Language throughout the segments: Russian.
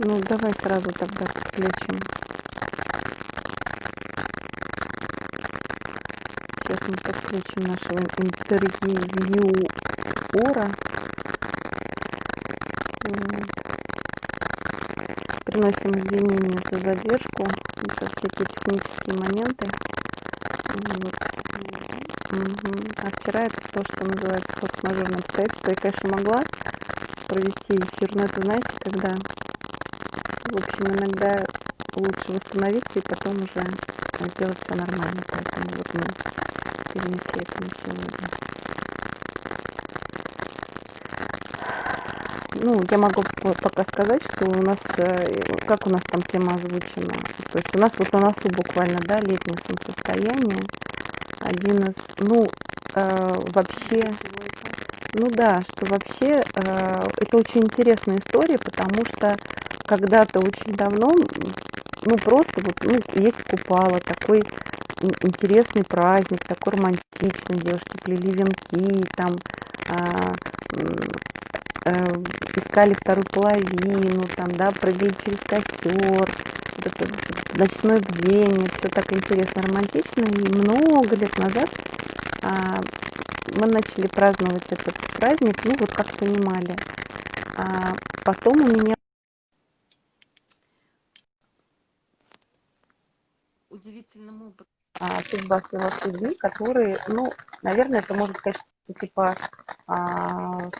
Ну, давай сразу тогда подключим. Сейчас мы подключим нашего интервьюера. Приносим извинения за задержку, это всякие технические моменты. Вот. Угу. А вчера это то, что называется форс-мажорным обстоятельством. Я, конечно, могла провести эфир, но это, знаете, когда, в общем, иногда лучше восстановиться и потом уже сделать все нормально. Поэтому вот мы перенесли это на сегодня. Ну, я могу пока сказать, что у нас, э, как у нас там тема озвучена. То есть у нас вот на носу буквально, да, летнее солнцестояние. Один из, ну, э, вообще, ну да, что вообще э, это очень интересная история, потому что когда-то очень давно, ну просто вот, ну, есть купала, такой интересный праздник, такой романтичный, девушки плели венки, там а, э, искали вторую половину, там, да, прыгали через костер, это ночное бдение, все так интересно, романтично. И много лет назад а, мы начали праздновать этот праздник, ну вот как понимали. А потом у меня удивительным образом а, судьба которые, ну, наверное, это можно сказать, типа а,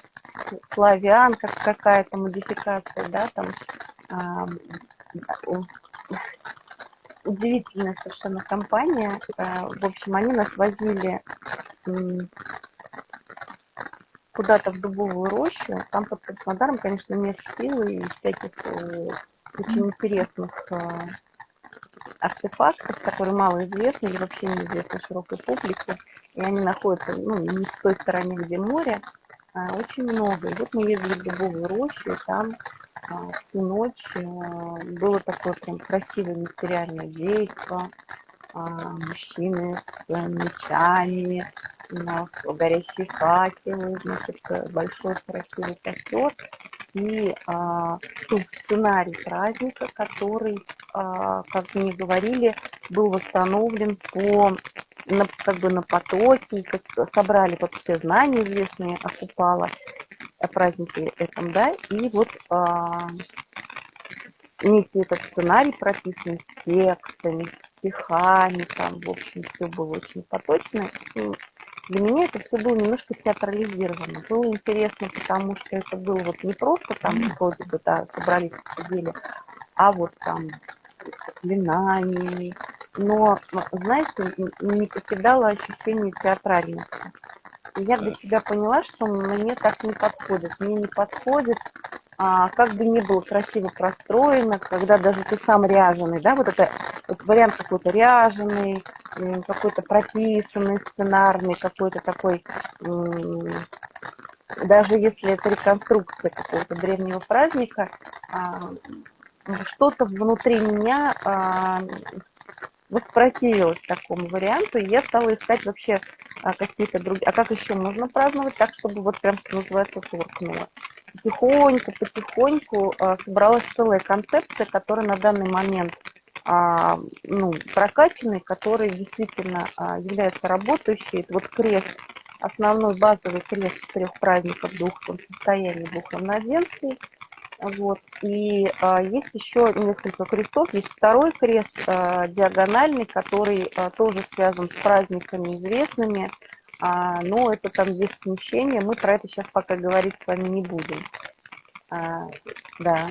славян, как какая-то модификация, да, там а, удивительная совершенно компания. А, в общем, они нас возили куда-то в дубовую рощу. Там под Краснодаром, конечно, мест силы и всяких э, очень интересных а, артефактов, которые мало известны или вообще неизвестны широкой публике. И они находятся ну, не в той стороне, где море, а, очень много. И вот мы ездили в дубовую рощу, и там а, в ту ночь а, было такое прям красивое мистериальное действие. А, мужчины с мечами, на горящие факелы, значит, большой красивый костер и а, сценарий праздника, который, а, как мне говорили, был восстановлен по на, как бы на потоке, как, собрали вот все знания известные о Купала, о празднике этом, да, и вот а, некий этот сценарий прописан с текстами, стихами, там, в общем, все было очень поточно. И для меня это все было немножко театрализировано. Было интересно, потому что это было вот не просто там вроде бы, да, собрались, посидели, а вот там заклинаниями. Но, знаете, не покидало ощущение театральности. Я для себя поняла, что мне так не подходит. Мне не подходит а, как бы ни было красиво простроено, когда даже ты сам ряженый, да, вот это вот вариант какой-то ряженый, какой-то прописанный, сценарный, какой-то такой, даже если это реконструкция какого-то древнего праздника, а, что-то внутри меня а, воспротивилась такому варианту, и я стала искать вообще а, какие-то другие, а как еще можно праздновать так, чтобы вот прям, что называется, торкнуло. Потихоньку, потихоньку а, собралась целая концепция, которая на данный момент а, ну, прокачанный, который действительно а, является работающей. Это вот крест, основной базовый крест четырех праздников двух состояний, двух равноденствий. Вот. И а, есть еще несколько крестов. Есть второй крест а, диагональный, который а, тоже связан с праздниками известными. А, но это там есть смещение. Мы про это сейчас пока говорить с вами не будем. А, да.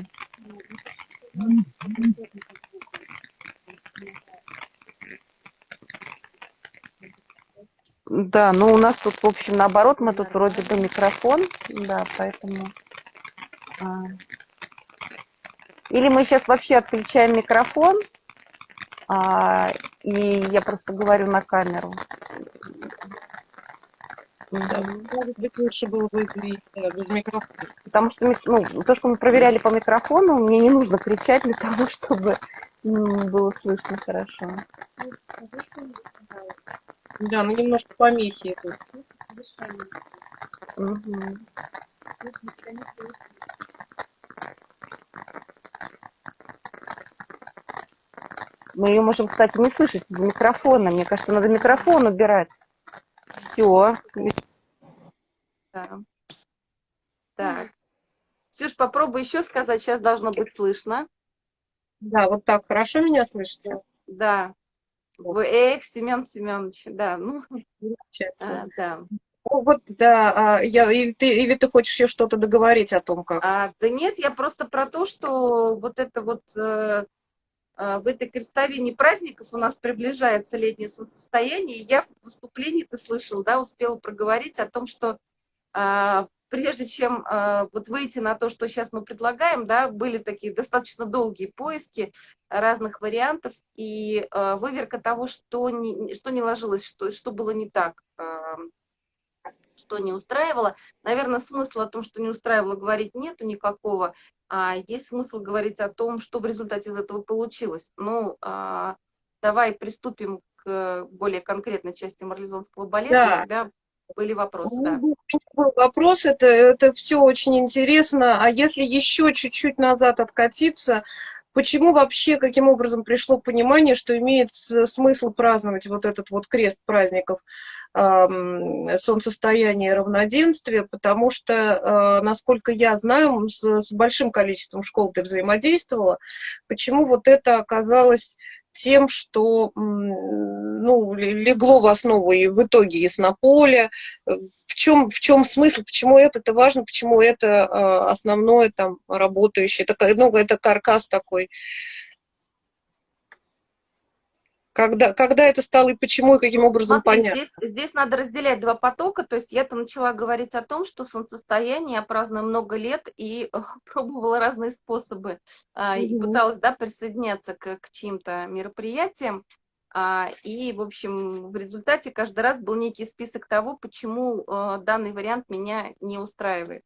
Да, ну у нас тут, в общем, наоборот, мы тут вроде бы микрофон, да, поэтому... А. Или мы сейчас вообще отключаем микрофон, а, и я просто говорю на камеру. Да, может быть, лучше было бы без микрофона. Потому что ну, то, что мы проверяли по микрофону, мне не нужно кричать для того, чтобы было слышно хорошо. Да, ну немножко помехи тут. Угу. Мы ее можем, кстати, не слышать из микрофона. Мне кажется, надо микрофон убирать. Все. Да. Так. Ксюш, попробуй еще сказать, сейчас должно быть слышно. Да, вот так хорошо меня слышите? Да. Вы, эх, Семен Семенович, да, ну, а, да. Вот, да, а, я, или, ты, или ты хочешь еще что-то договорить о том, как? А, да нет, я просто про то, что вот это вот э, э, в этой крестовине праздников у нас приближается летнее солнцестояние, и я в выступлении, ты слышал, да, успела проговорить о том, что э, прежде чем э, вот выйти на то, что сейчас мы предлагаем, да, были такие достаточно долгие поиски разных вариантов и э, выверка того, что не, что не ложилось, что, что было не так. Э, что не устраивало. Наверное, смысла о том, что не устраивало, говорить нету никакого. А есть смысл говорить о том, что в результате из этого получилось. Ну, а, давай приступим к более конкретной части марлезонского балета. Да. У тебя были вопросы, ну, да. Был вопрос, это, это все очень интересно. А если еще чуть-чуть назад откатиться, почему вообще, каким образом пришло понимание, что имеет смысл праздновать вот этот вот крест праздников э, солнцестояния и равноденствия, потому что, э, насколько я знаю, с, с большим количеством школ ты взаимодействовала, почему вот это оказалось тем, что ну, легло в основу и в итоге яснополе. В чем, в чем смысл, почему это, это важно, почему это а, основное там работающее. Это, ну, это каркас такой когда, когда это стало и почему, и каким образом Смотри, понятно? Здесь, здесь надо разделять два потока. То есть я-то начала говорить о том, что солнцестояние я праздную много лет и пробовала разные способы. Угу. И пыталась да, присоединяться к, к чьим-то мероприятиям. А, и, в общем, в результате каждый раз был некий список того, почему э, данный вариант меня не устраивает.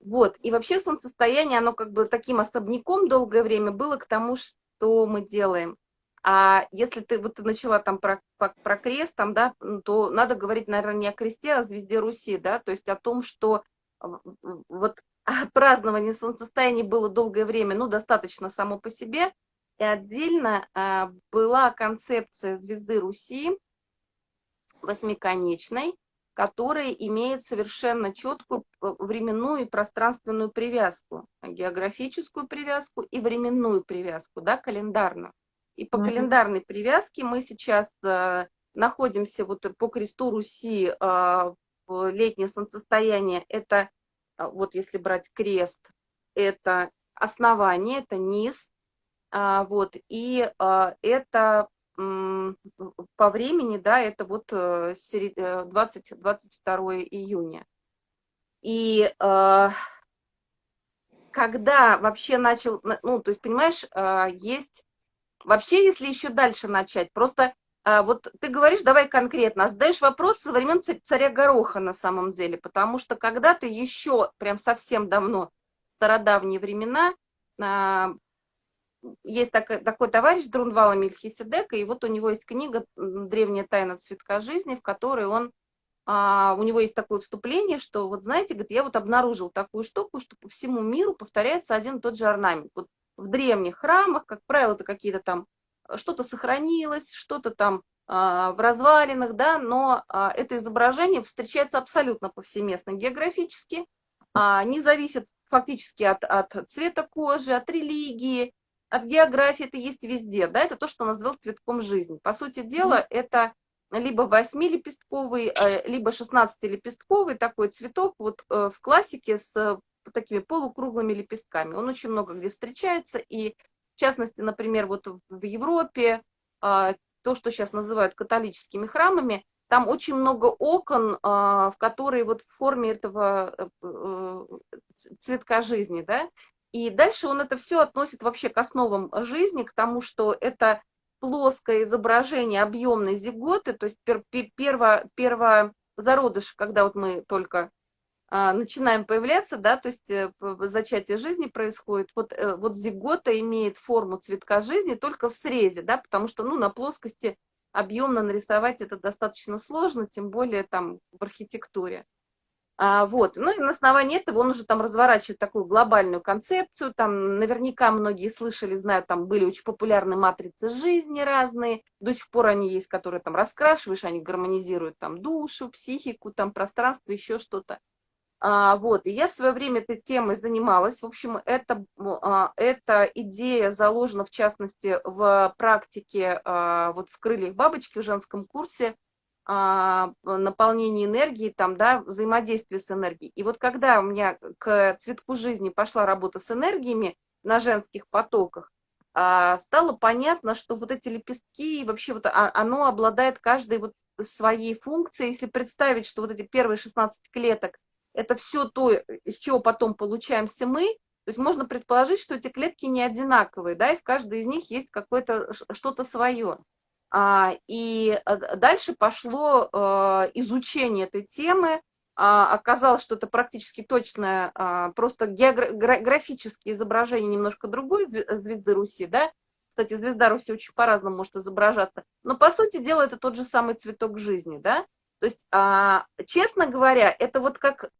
Вот. И вообще солнцестояние, оно как бы таким особняком долгое время было к тому, что мы делаем. А если ты вот начала там про, про, про крест, там, да, то надо говорить, наверное, не о кресте, а о звезде Руси, да, то есть о том, что вот празднование солнцестояния было долгое время, ну, достаточно само по себе, и отдельно а, была концепция звезды Руси, восьмиконечной, которая имеет совершенно четкую временную и пространственную привязку, географическую привязку и временную привязку, да, календарную. И по mm -hmm. календарной привязке мы сейчас э, находимся вот по кресту Руси э, в летнее солнцестояние. Это, э, вот если брать крест, это основание, это низ. Э, вот, и э, это э, по времени, да, это вот 20, 22 июня. И э, когда вообще начал, ну, то есть, понимаешь, э, есть Вообще, если еще дальше начать, просто а, вот ты говоришь, давай конкретно, а задаешь вопрос со времен царя Гороха на самом деле, потому что когда-то еще, прям совсем давно, стародавние времена, а, есть такой, такой товарищ Друнвала Мельхиседека, и вот у него есть книга «Древняя тайна цветка жизни», в которой он, а, у него есть такое вступление, что вот знаете, говорит, я вот обнаружил такую штуку, что по всему миру повторяется один и тот же орнамент. Вот в древних храмах, как правило, это какие-то там, э, что-то сохранилось, что-то там а, в развалинах, да, но а, это изображение встречается абсолютно повсеместно географически, а, не зависит фактически от, от цвета кожи, от религии, от географии, это есть везде, да, это то, что назвал цветком жизни. По сути дела, это либо восьмилепестковый, э, либо шестнадцатилепестковый такой цветок вот э, в классике с такими полукруглыми лепестками. Он очень много где встречается, и в частности, например, вот в Европе, а, то, что сейчас называют католическими храмами, там очень много окон, а, в которые вот в форме этого э, э, цветка жизни, да, и дальше он это все относит вообще к основам жизни, к тому, что это плоское изображение объемной зиготы, то есть пер, перво, перво зародыш, когда вот мы только начинаем появляться, да, то есть э, зачатие жизни происходит, вот, э, вот зигота имеет форму цветка жизни только в срезе, да, потому что, ну, на плоскости объемно нарисовать это достаточно сложно, тем более там в архитектуре. А, вот. Ну и на основании этого он уже там разворачивает такую глобальную концепцию. Там наверняка многие слышали, знают, там были очень популярны матрицы жизни разные. До сих пор они есть, которые там раскрашиваешь, они гармонизируют там душу, психику, там пространство, еще что-то. А, вот, и я в свое время этой темой занималась. В общем, это, а, эта идея заложена, в частности, в практике а, вот в «Крыльях бабочки» в женском курсе а, наполнение энергии, там, да, взаимодействие с энергией. И вот когда у меня к цветку жизни пошла работа с энергиями на женских потоках, а, стало понятно, что вот эти лепестки, вообще вот а, оно обладает каждой вот своей функцией. Если представить, что вот эти первые 16 клеток это все то, из чего потом получаемся мы, то есть можно предположить, что эти клетки не одинаковые, да, и в каждой из них есть какое-то что-то свое. А, и э, дальше пошло э, изучение этой темы, а, оказалось, что это практически точное, а, просто географические изображения немножко другой звезды Руси, да, кстати, звезда Руси очень по-разному может изображаться, но по сути дела это тот же самый цветок жизни, да, то есть, честно говоря, это вот как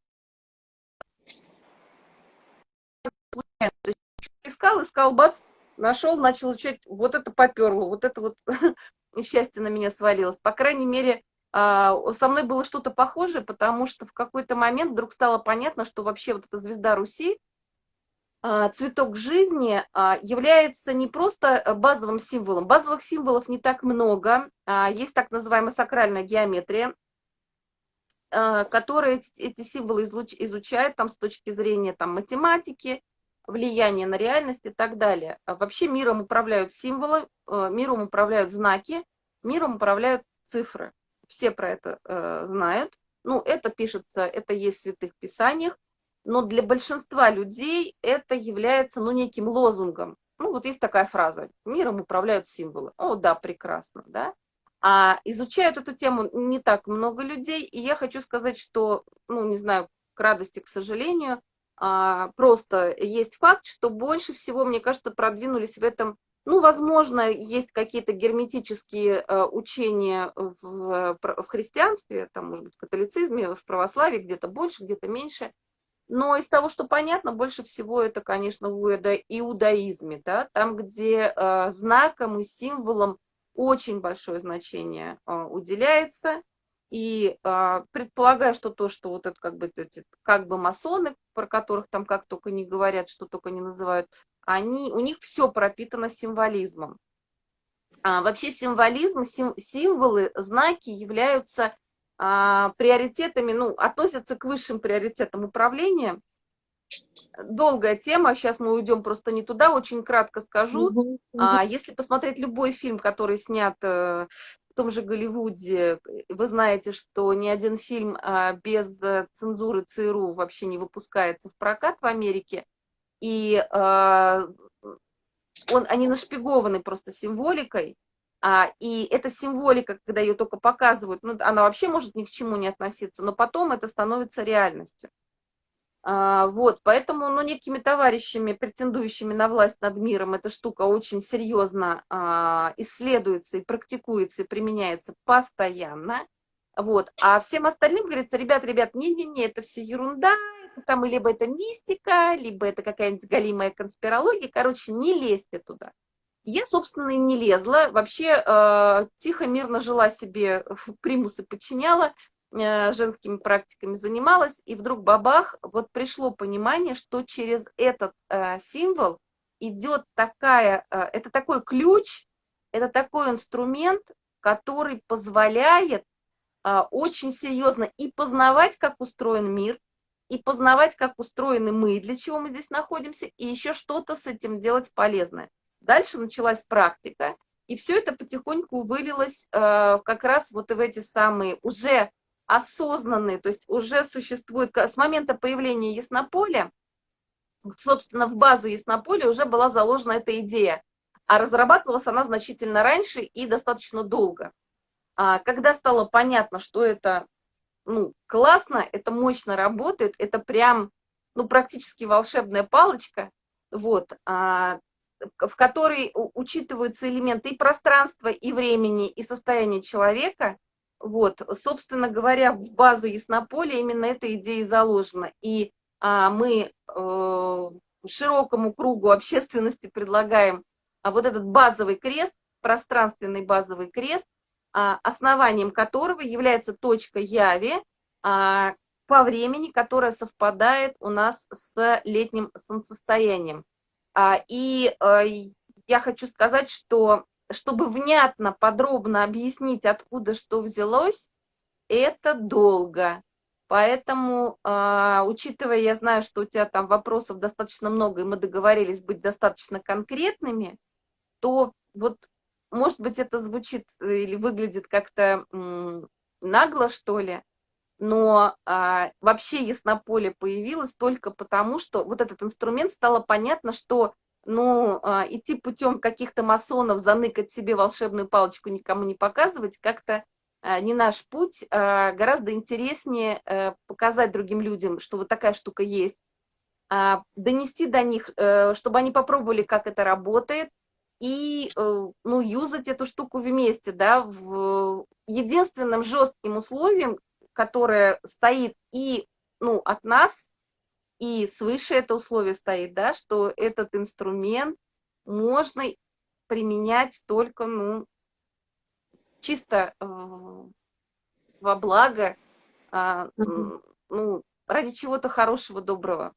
искал, искал, бац, нашел, начал изучать, вот это поперло, вот это вот счастье на меня свалилось. По крайней мере, а, со мной было что-то похожее, потому что в какой-то момент вдруг стало понятно, что вообще вот эта звезда Руси, а, цветок жизни, а, является не просто базовым символом. Базовых символов не так много. Есть так называемая сакральная геометрия, которая эти символы изучает там, с точки зрения там, математики, влияние на реальность и так далее. А вообще миром управляют символы, э, миром управляют знаки, миром управляют цифры. Все про это э, знают. Ну, это пишется, это есть в святых писаниях, но для большинства людей это является, ну, неким лозунгом. Ну, вот есть такая фраза, миром управляют символы. О, да, прекрасно, да. А изучают эту тему не так много людей, и я хочу сказать, что, ну, не знаю, к радости, к сожалению, просто есть факт, что больше всего, мне кажется, продвинулись в этом, ну, возможно, есть какие-то герметические э, учения в, в христианстве, там, может быть, в католицизме, в православии, где-то больше, где-то меньше, но из того, что понятно, больше всего это, конечно, в иудаизме, да, там, где э, знаком и символом очень большое значение э, уделяется, и э, предполагаю, что то, что вот это как бы, эти, как бы масоны, про которых там как только не говорят, что только не называют, они, у них все пропитано символизмом. А, вообще символизм, сим, символы, знаки являются а, приоритетами, ну, относятся к высшим приоритетам управления. Долгая тема, сейчас мы уйдем просто не туда, очень кратко скажу. Mm -hmm. а, если посмотреть любой фильм, который снят э, том же Голливуде вы знаете, что ни один фильм а, без э, цензуры ЦРУ вообще не выпускается в прокат в Америке. И а, он, они нашпигованы просто символикой. А, и эта символика, когда ее только показывают, ну, она вообще может ни к чему не относиться, но потом это становится реальностью. А, вот, поэтому, ну, некими товарищами, претендующими на власть над миром, эта штука очень серьезно а, исследуется и практикуется, и применяется постоянно. Вот, а всем остальным говорится, ребят, ребят, не-не-не, это все ерунда, там либо это мистика, либо это какая-нибудь галимая конспирология, короче, не лезьте туда. Я, собственно, и не лезла, вообще э, тихо, мирно жила себе, примусы подчиняла, женскими практиками занималась, и вдруг бабах, вот пришло понимание, что через этот э, символ идет такая, э, это такой ключ, это такой инструмент, который позволяет э, очень серьезно и познавать, как устроен мир, и познавать, как устроены мы, для чего мы здесь находимся, и еще что-то с этим делать полезное. Дальше началась практика, и все это потихоньку вылилось э, как раз вот в эти самые уже осознанные, то есть уже существует, с момента появления Яснополя, собственно, в базу Яснополя уже была заложена эта идея, а разрабатывалась она значительно раньше и достаточно долго. А когда стало понятно, что это ну, классно, это мощно работает, это прям ну, практически волшебная палочка, вот, а, в которой учитываются элементы и пространства, и времени, и состояния человека – Вот, собственно говоря, в базу Яснополя именно эта идея заложена. И а, мы э, широкому кругу общественности предлагаем а, вот этот базовый крест, пространственный базовый крест, а, основанием которого является точка Яви а, по времени, которая совпадает у нас с летним солнцестоянием. А, и а, я хочу сказать, что чтобы внятно, подробно объяснить, откуда что взялось, это долго. Поэтому, э, учитывая, я знаю, что у тебя там вопросов достаточно много, и мы договорились быть достаточно конкретными, то вот, может быть, это звучит э, или выглядит как-то нагло, что ли, но э, вообще Яснополе появилось только потому, что вот этот инструмент стало понятно, что ну, а, идти путем каких-то масонов, заныкать себе волшебную палочку, никому не показывать, как-то а, не наш путь. А, гораздо интереснее э, показать другим людям, что вот такая штука есть, донести до них, э, чтобы они попробовали, как это работает, и, э, ну, юзать эту штуку вместе, да, в единственным жестким условием, которое стоит и, ну, от нас, и свыше это условие стоит, да, что этот инструмент можно применять только, ну, чисто э, во благо, э, ну, ради чего-то хорошего, доброго.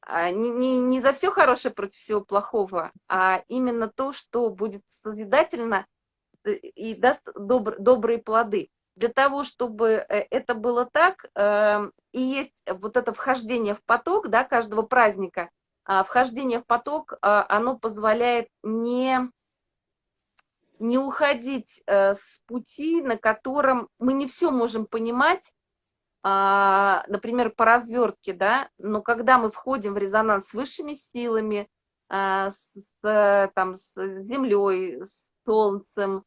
А не, не, не за все хорошее против всего плохого, а именно то, что будет созидательно э, и даст добр, добрые плоды для того, чтобы э, это было так, эм, и есть вот это вхождение в поток, да, каждого праздника, а, вхождение в поток, а, оно позволяет не, не уходить э, с пути, на котором мы не все можем понимать, а, например, по развертке, да, но когда мы входим в резонанс с высшими силами, с, там, с землей, с солнцем,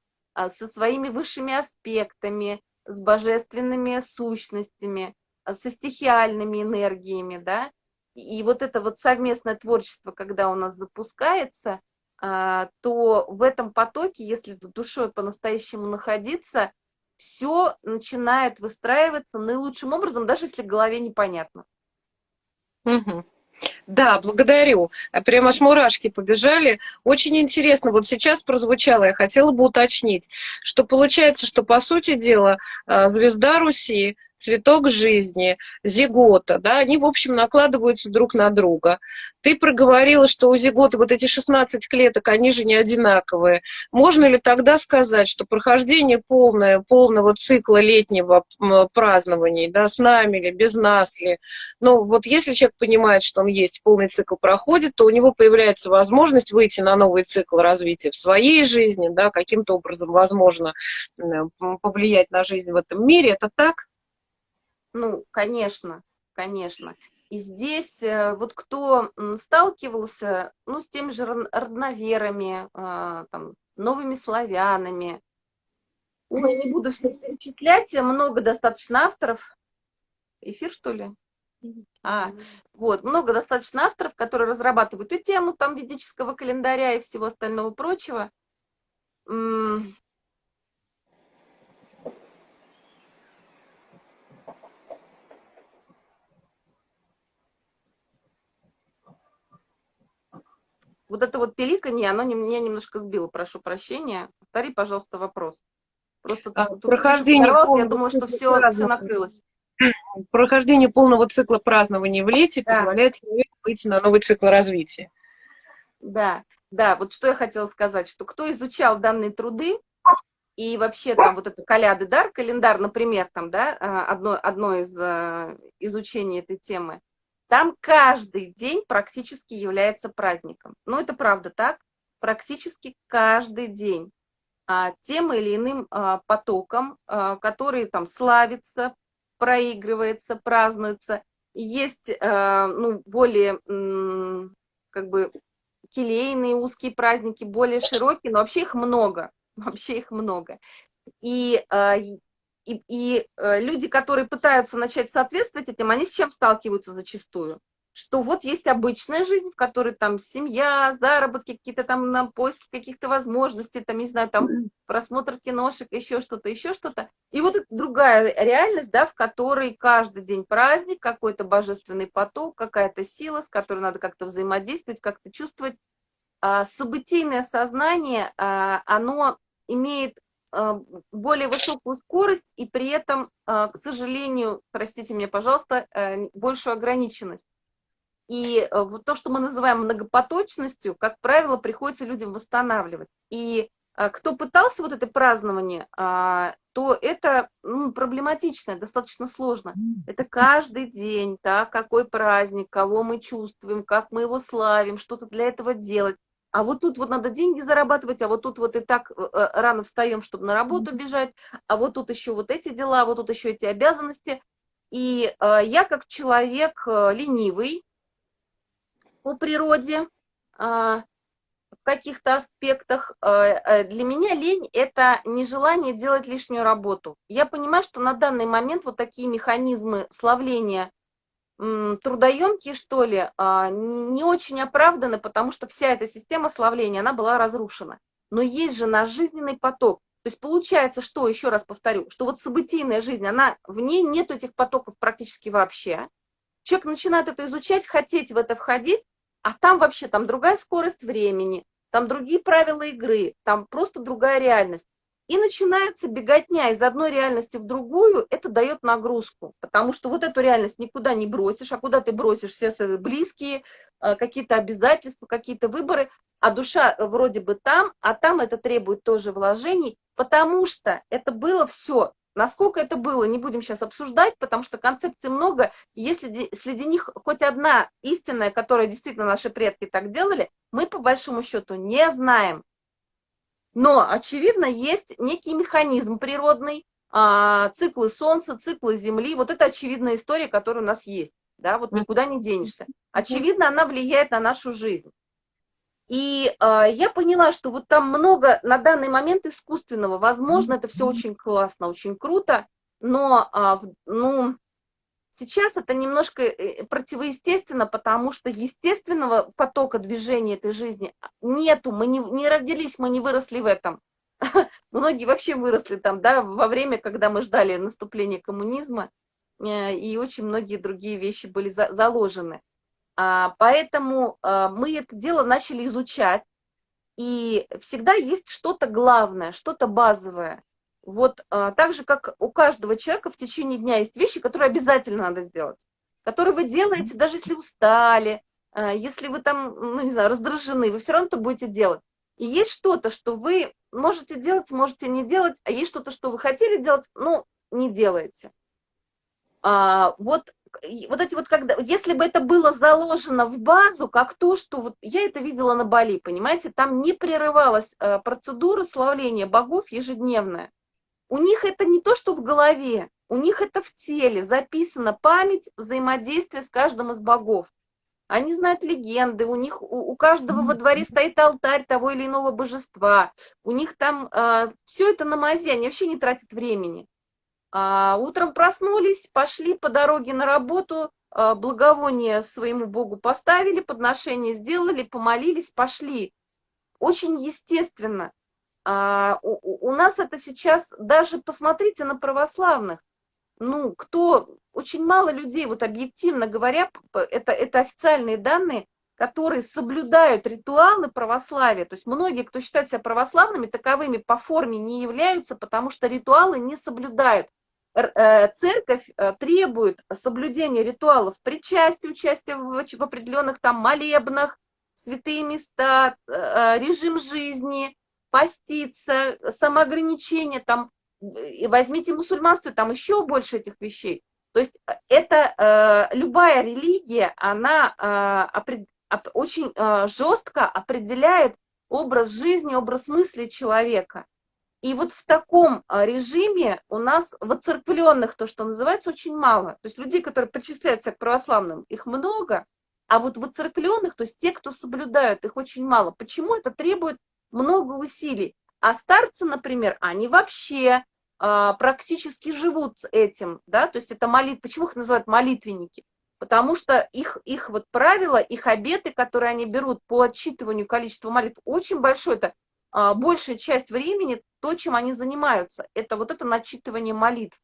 со своими высшими аспектами, с божественными сущностями, а, со стихиальными энергиями, да, и вот это вот совместное творчество, когда у нас запускается, а, то в этом потоке, если душой по-настоящему находиться, все начинает выстраиваться наилучшим образом, даже если в голове непонятно. Угу. Да, благодарю. Прям аж мурашки побежали. Очень интересно. Вот сейчас прозвучало, я хотела бы уточнить, что получается, что по сути дела а, звезда Руси цветок жизни, зигота, да, они, в общем, накладываются друг на друга. Ты проговорила, что у зигота вот эти 16 клеток, они же не одинаковые. Можно ли тогда сказать, что прохождение полное, полного цикла летнего празднования, да, с нами ли, без нас ли, ну, вот если человек понимает, что он есть, полный цикл проходит, то у него появляется возможность выйти на новый цикл развития в своей жизни, да, каким-то образом, возможно, повлиять на жизнь в этом мире. Это так? Ну, конечно, конечно. И здесь э, вот кто сталкивался, ну, с теми же родноверами, а, там, новыми славянами, Ой, не буду все перечислять, много достаточно авторов. Эфир, что ли? А, вот, много достаточно авторов, которые разрабатывают и тему там ведического календаря и всего остального прочего. Вот это вот пеликанье, оно меня немножко сбило, прошу прощения. Повтори, пожалуйста, вопрос. Просто а, тут, прохождение я думаю, что все, все накрылось. Прохождение полного цикла празднования в лете да. позволяет выйти на новый цикл развития. Да, да, вот что я хотела сказать, что кто изучал данные труды, и вообще там вот это каляды дар, календарь, например, там, да, а, одно, одно из э, изучений этой темы, там каждый день практически является праздником. Ну, это правда так. Практически каждый день а, тем или иным а, потоком, а, который там славится, проигрывается, празднуется. Есть а, ну, более как бы келейные узкие праздники, более широкие, но вообще их много. Вообще их много. И и, и э, люди, которые пытаются начать соответствовать этим, они с чем сталкиваются зачастую? что вот есть обычная жизнь, в которой там семья, заработки, какие-то там на поиски каких-то возможностей, там, не знаю, там просмотр киношек, еще что-то, еще что-то. И вот другая реальность, да, в которой каждый день праздник, какой-то божественный поток, какая-то сила, с которой надо как-то взаимодействовать, как-то чувствовать. А, событийное сознание, а, оно имеет более высокую скорость и при этом, к сожалению, простите меня, пожалуйста, э, большую ограниченность. И э, вот то, что мы называем многопоточностью, как правило, приходится людям восстанавливать. И а, кто пытался вот это празднование, а, то это ну, проблематично, достаточно сложно. Это каждый день, да, какой праздник, кого мы чувствуем, как мы его славим, что-то для этого делать. А вот тут вот надо деньги зарабатывать, а вот тут вот и так э, э, рано встаем, чтобы на работу бежать, а вот тут еще вот эти дела, вот тут еще эти обязанности. И я как человек ленивый, по природе, а, в каких-то аспектах. А, э, для меня лень – это нежелание делать лишнюю работу. Я понимаю, что на данный момент вот такие механизмы славления трудоемкие, что ли, а, не очень оправданы, потому что вся эта система славления, она была разрушена. Но есть же наш жизненный поток. То есть получается, что, еще раз повторю, что вот событийная жизнь, она, в ней нет этих потоков практически вообще. Человек начинает это изучать, хотеть в это входить, а там вообще там другая скорость времени, там другие правила игры, там просто другая реальность. И начинается беготня из одной реальности в другую, это дает нагрузку, потому что вот эту реальность никуда не бросишь, а куда ты бросишь все свои близкие, э, какие-то обязательства, какие-то выборы, а душа вроде бы там, а там это требует тоже вложений, потому что это было все Насколько это было, не будем сейчас обсуждать, потому что концепций много. Если среди них хоть одна истинная, которая действительно наши предки так делали, мы по большому счету не знаем. Но, очевидно, есть некий механизм природный, а, циклы Солнца, циклы Земли. Вот это очевидная история, которая у нас есть. Да, вот никуда не денешься. Очевидно, она влияет на нашу жизнь. И э, я поняла, что вот там много на данный момент искусственного. Возможно, это все очень классно, очень круто, но э, ну, сейчас это немножко э, противоестественно, потому что естественного потока движения этой жизни нету. Мы не, не родились, мы не выросли в этом. Многие вообще выросли там, да, во время, когда мы ждали наступления коммунизма, э, и очень многие другие вещи были за, заложены. А, поэтому а, мы это дело начали изучать, и всегда есть что-то главное, что-то базовое. Вот а, так же, как у каждого человека в течение дня есть вещи, которые обязательно надо сделать, которые вы делаете, даже если устали, если вы там, ну не знаю, раздражены, вы все равно это будете делать. И есть что-то, что вы можете делать, можете не делать, а есть что-то, что вы хотели делать, но не делаете. А, вот вот эти вот, когда, если бы это было заложено в базу, как то, что вот я это видела на Бали, понимаете, там не прерывалась э, процедура славления богов ежедневная. У них это не то, что в голове, у них это в теле, записана память взаимодействия с каждым из богов. Они знают легенды, у них у, у каждого во дворе стоит алтарь того или иного божества, у них там э, все это на мазе, они вообще не тратят времени. А утром проснулись, пошли по дороге на работу, а, благовоние своему Богу поставили, подношение сделали, помолились, пошли. Очень естественно. А у, у нас это сейчас, даже посмотрите на православных, ну, кто, очень мало людей, вот объективно говоря, это, это официальные данные, которые соблюдают ритуалы православия. То есть многие, кто считает себя православными, таковыми по форме не являются, потому что ритуалы не соблюдают. Э, церковь э, требует соблюдения ритуалов причастия, участия в определенных там молебнах, святые места, э, режим жизни, поститься, самоограничение, там, возьмите мусульманство, там еще больше этих вещей. То есть это любая религия, она очень жестко определяет образ жизни, образ мысли человека. И вот в таком а, режиме у нас воцерквленных, то, что называется, очень мало. То есть людей, которые причисляются к православным, их много, а вот воцерквленных, то есть те, кто соблюдают, их очень мало. Почему это требует много усилий? А старцы, например, они вообще а, практически живут с этим, да, то есть это молит, почему их называют молитвенники? потому что их, их вот правила, их обеты, которые они берут по отчитыванию количества молитв, очень большое, это а, большая часть времени то, чем они занимаются, это вот это начитывание молитв.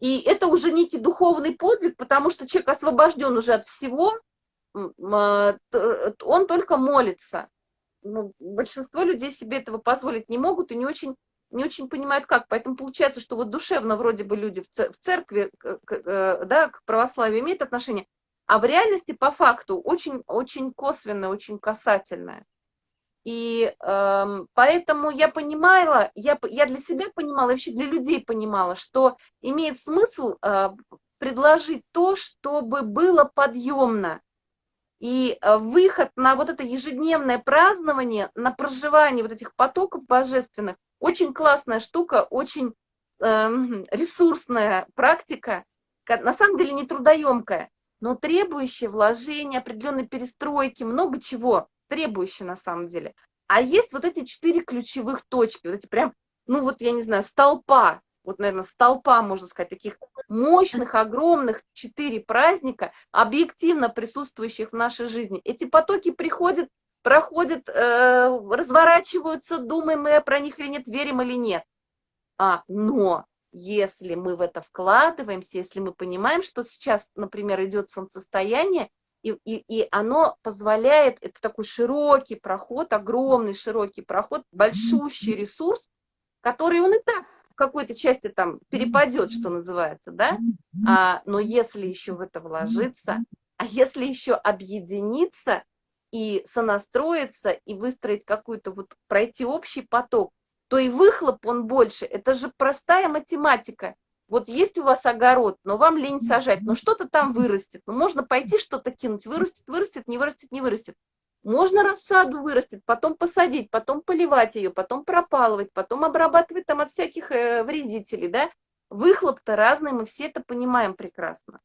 И это уже некий духовный подвиг, потому что человек освобожден уже от всего, а, он только молится. Ну, большинство людей себе этого позволить не могут и не очень, не очень понимают как. Поэтому получается, что вот душевно вроде бы люди в церкви э, да, к православию имеют отношение, а в реальности по факту очень, очень косвенное, очень касательное. И э, поэтому я понимала, я, я для себя понимала, и вообще для людей понимала, что имеет смысл э, предложить то, чтобы было подъемно. И э, выход на вот это ежедневное празднование, на проживание вот этих потоков божественных, очень классная штука, очень э, ресурсная практика, на самом деле не трудоемкая, но требующая вложения, определенной перестройки, много чего требующая на самом деле. А есть вот эти четыре ключевых точки, вот эти прям, ну вот я не знаю, столпа, вот, наверное, столпа, можно сказать, таких мощных, огромных четыре праздника, объективно присутствующих в нашей жизни. Эти потоки приходят, проходят, э, разворачиваются, думаем мы про них или нет, верим или нет. А, но если мы в это вкладываемся, если мы понимаем, что сейчас, например, идет солнцестояние, и, и, и оно позволяет, это такой широкий проход, огромный широкий проход, большущий ресурс, который он и так какой-то части там перепадет, что называется, да, а, но если еще в это вложиться, а если еще объединиться и сонастроиться, и выстроить какую-то вот, пройти общий поток, то и выхлоп он больше. Это же простая математика. Вот есть у вас огород, но вам лень сажать, но что-то там вырастет. Ну, можно пойти что-то кинуть, вырастет, вырастет, не вырастет, не вырастет. Можно рассаду вырастет, потом посадить, потом поливать ее, потом пропалывать, потом обрабатывать там от всяких э, вредителей, да. Выхлоп-то разный, мы все это понимаем прекрасно.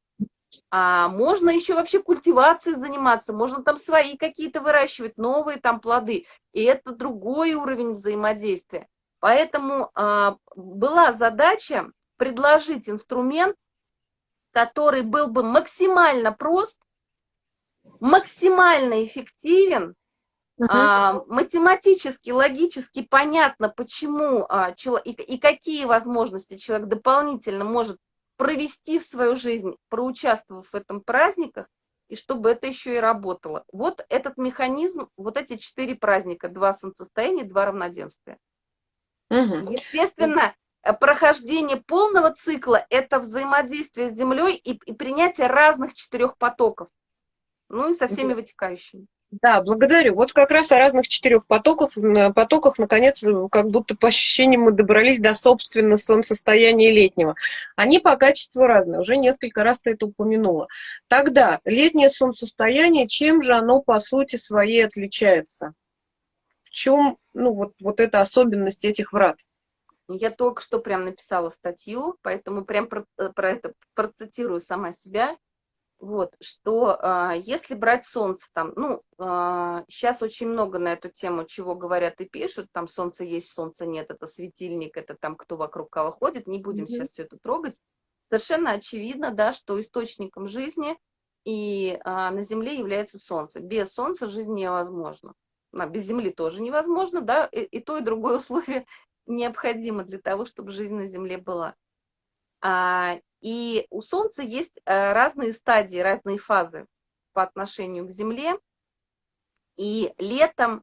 А можно еще вообще культивацией заниматься, можно там свои какие-то выращивать, новые там плоды. И это другой уровень взаимодействия. Поэтому а, была задача предложить инструмент, который был бы максимально прост, максимально эффективен, Uh -huh. а, математически, логически понятно, почему а, и, и какие возможности человек дополнительно может провести в свою жизнь, проучаствовав в этом праздниках, и чтобы это еще и работало. Вот этот механизм, вот эти четыре праздника, два солнцестояния, два равноденствия. Угу. Естественно, прохождение полного цикла – это взаимодействие с Землей и, и принятие разных четырех потоков ну и со всеми вытекающими. Да, благодарю. Вот как раз о разных четырех потоках, потоках, наконец, как будто по ощущениям мы добрались до, собственно, солнцестояния летнего. Они по качеству разные, уже несколько раз ты это упомянула. Тогда летнее солнцестояние, чем же оно по сути своей отличается? В чем, ну, вот, вот эта особенность этих врат? Я только что прям написала статью, поэтому прям про, э, про это процитирую сама себя. Вот, что э, если брать солнце, там, ну, э, а, сейчас очень много на эту тему, чего говорят и пишут, там солнце есть, солнце нет, это светильник, это там кто вокруг кого ходит, не будем mm -hmm. сейчас все это трогать. Совершенно очевидно, да, что источником жизни и э, на Земле является солнце. Без солнца жизнь невозможна. А, без Земли тоже невозможно, да, и, и то, и другое условие необходимо для того, чтобы жизнь на Земле была. А, и у Солнца есть э, разные стадии, разные фазы по отношению к Земле. И летом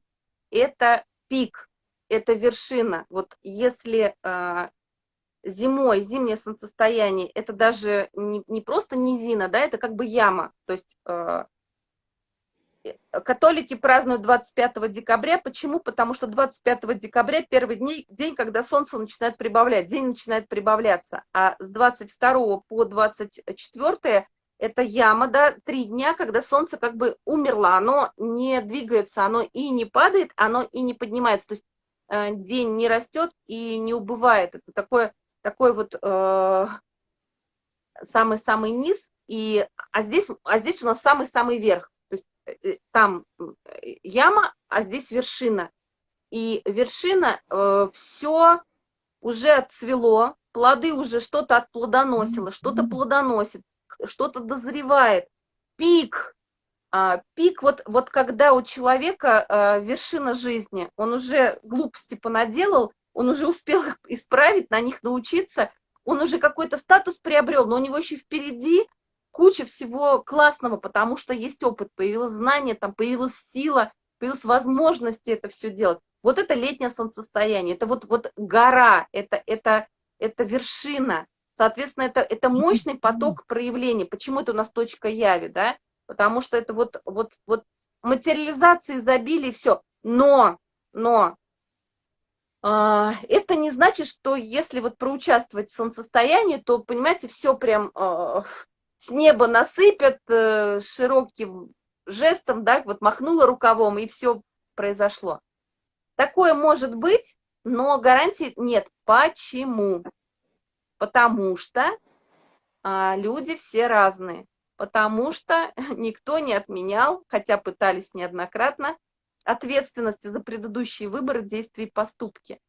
это пик, это вершина. Вот если э, зимой, зимнее солнцестояние, это даже не, просто низина, да, это как бы яма. То есть э, католики празднуют 25 декабря. Почему? Потому что 25 декабря первый день, день, когда солнце начинает прибавлять, день начинает прибавляться. А с 22 по 24 это яма, да, три дня, когда солнце как бы умерло, оно не двигается, оно и не падает, оно и не поднимается. То есть э, день не растет и не убывает. Это такое, такой вот э, самый-самый э, низ, и, а, здесь, а здесь у нас самый-самый верх. Э, там э, яма, а здесь вершина. И вершина, э, все уже отцвело, плоды уже что-то отплодоносило, что-то плодоносит. что-то дозревает. Пик, а, пик, вот, вот когда у человека а, вершина жизни, он уже глупости понаделал, он уже успел их исправить, на них научиться, он уже какой-то статус приобрел, но у него еще впереди куча всего классного, потому что есть опыт, появилось знание, там появилась сила, появилась возможность это все делать. Вот это летнее солнцестояние, это вот, вот гора, это, это, это вершина. Соответственно, это, это мощный поток проявлений. Почему это у нас точка яви, да? Потому что это вот, вот, вот материализация изобилия, все. Но, но, э, это не значит, что если вот проучаствовать в солнцестоянии, то, понимаете, все прям э, с неба насыпят э, широким жестом, да, вот махнула рукавом, и все произошло. Такое может быть, но гарантии нет. Почему? Потому что а, люди все разные. Потому что никто не отменял, хотя пытались неоднократно, ответственности за предыдущие выборы, действия и поступки.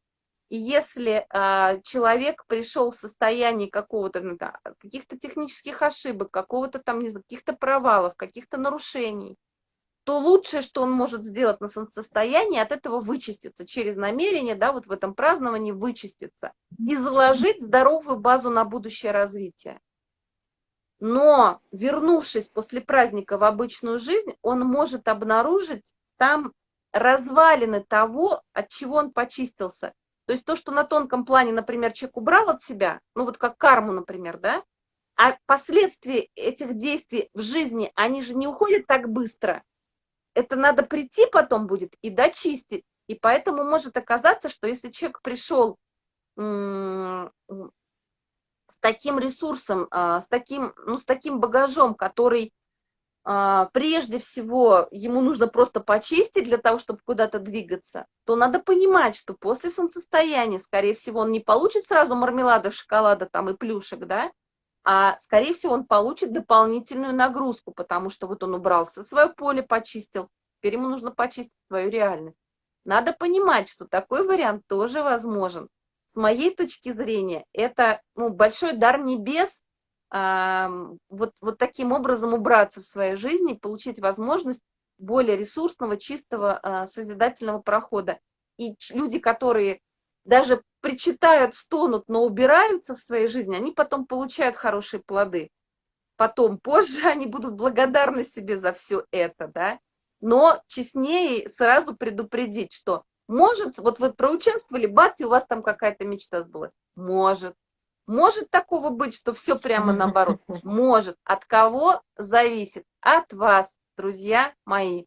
И если а, человек пришел в состояние какого-то, ну, да, каких-то технических ошибок, какого-то там, не знаю, каких-то провалов, каких-то нарушений, то лучшее, что он может сделать на солнцестоянии, от этого вычиститься через намерение, да, вот в этом праздновании вычиститься и заложить здоровую базу на будущее развитие. Но, вернувшись после праздника в обычную жизнь, он может обнаружить там развалины того, от чего он почистился. То есть то, что на тонком плане, например, человек убрал от себя, ну вот как карму, например, да, а последствия этих действий в жизни, они же не уходят так быстро это надо прийти потом будет и дочистить. И поэтому может оказаться, что если человек пришел с таким ресурсом, а, с таким, ну, с таким багажом, который прежде всего ему нужно просто почистить для того, чтобы куда-то двигаться, то надо понимать, что после солнцестояния, скорее всего, он не получит сразу мармелада, шоколада там и плюшек, да, а, скорее всего, он получит дополнительную нагрузку, потому что вот он убрался, свое поле почистил, теперь ему нужно почистить свою реальность. Надо понимать, что такой вариант тоже возможен. С моей точки зрения, это ну, большой дар небес вот, вот таким образом убраться в своей жизни, получить возможность более ресурсного, чистого, э, созидательного прохода. И люди, которые даже причитают, стонут, но убираются в своей жизни, они потом получают хорошие плоды. Потом, позже они будут благодарны себе за все это, да. Но честнее сразу предупредить, что может, вот вы проучаствовали, бац, и у вас там какая-то мечта сбылась. Может. Может такого быть, что все прямо наоборот? Может. От кого зависит? От вас, друзья мои.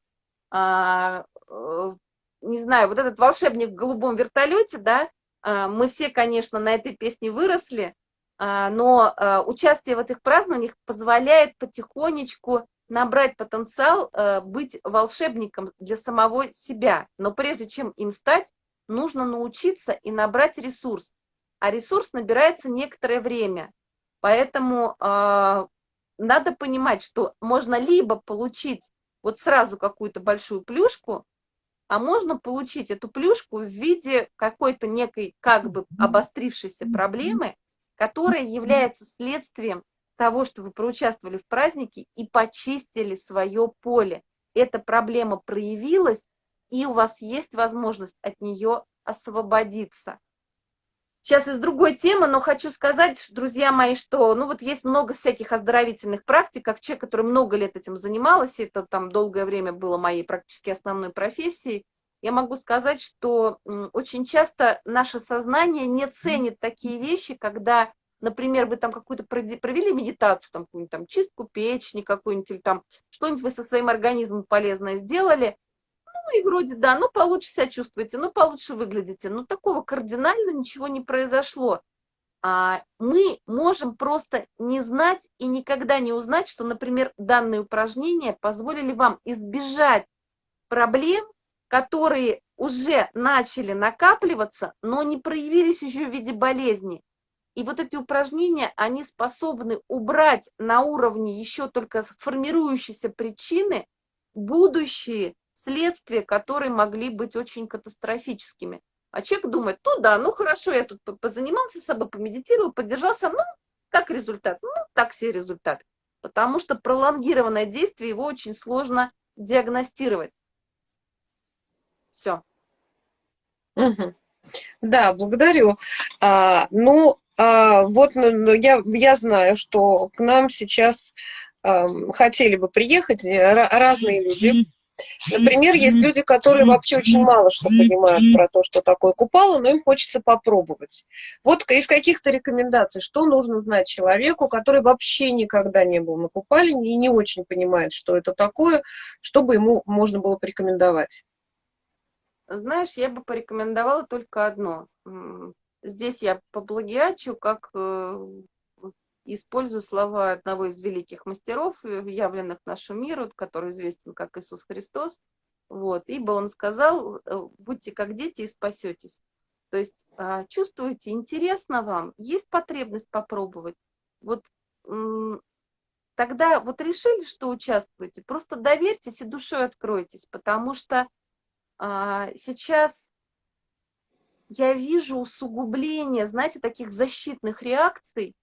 А, э, не знаю, вот этот волшебник в голубом вертолете, да, а, мы все, конечно, на этой песне выросли, а, но а, участие в этих празднованиях позволяет потихонечку набрать потенциал быть волшебником для самого себя. Но прежде чем им стать, нужно научиться и набрать ресурс. А ресурс набирается некоторое время. Поэтому надо понимать, что можно либо получить вот сразу какую-то большую плюшку, а можно получить эту плюшку в виде какой-то некой как бы обострившейся проблемы, которая является следствием того, что вы проучаствовали в празднике и почистили свое поле. Эта проблема проявилась, и у вас есть возможность от нее освободиться. Сейчас из другой темы, но хочу сказать, друзья мои, что ну вот есть много всяких оздоровительных практик, как человек, который много лет этим занималась, это там долгое время было моей практически основной профессией, я могу сказать, что очень часто наше сознание не ценит такие вещи, когда, например, вы там какую-то провели медитацию, там какую-нибудь там чистку печени какую-нибудь, или там что-нибудь вы со своим организмом полезное сделали, ну и вроде да, ну получше себя чувствуете, ну получше выглядите, но такого кардинально ничего не произошло. А мы можем просто не знать и никогда не узнать, что, например, данные упражнения позволили вам избежать проблем, которые уже начали накапливаться, но не проявились еще в виде болезни. И вот эти упражнения, они способны убрать на уровне еще только формирующейся причины будущие следствия, которые могли быть очень катастрофическими. А человек думает, ну да, ну хорошо, я тут позанимался с собой, помедитировал, поддержался, ну, как результат? Ну, так себе результат. потому что пролонгированное действие его очень сложно диагностировать. Все. Угу. Да, благодарю. А, ну, а, вот ну, ну, я, я знаю, что к нам сейчас а, хотели бы приехать э, разные люди, Например, есть люди, которые вообще очень мало что понимают про то, что такое купало, но им хочется попробовать. Вот из каких-то рекомендаций, что нужно знать человеку, который вообще никогда не был на купале и не очень понимает, что это такое, чтобы ему можно было порекомендовать? Знаешь, я бы порекомендовала только одно. Здесь я поплагиачу, как э, использую слова одного из великих мастеров, э, явленных нашему миру, который известен как Иисус Христос. Вот, ибо он сказал, э, будьте как дети и спасетесь. То есть а, чувствуете, интересно вам, есть потребность попробовать. Вот тогда вот решили, что участвуете, просто доверьтесь и душой откройтесь, потому что а, сейчас я вижу усугубление, знаете, таких защитных реакций,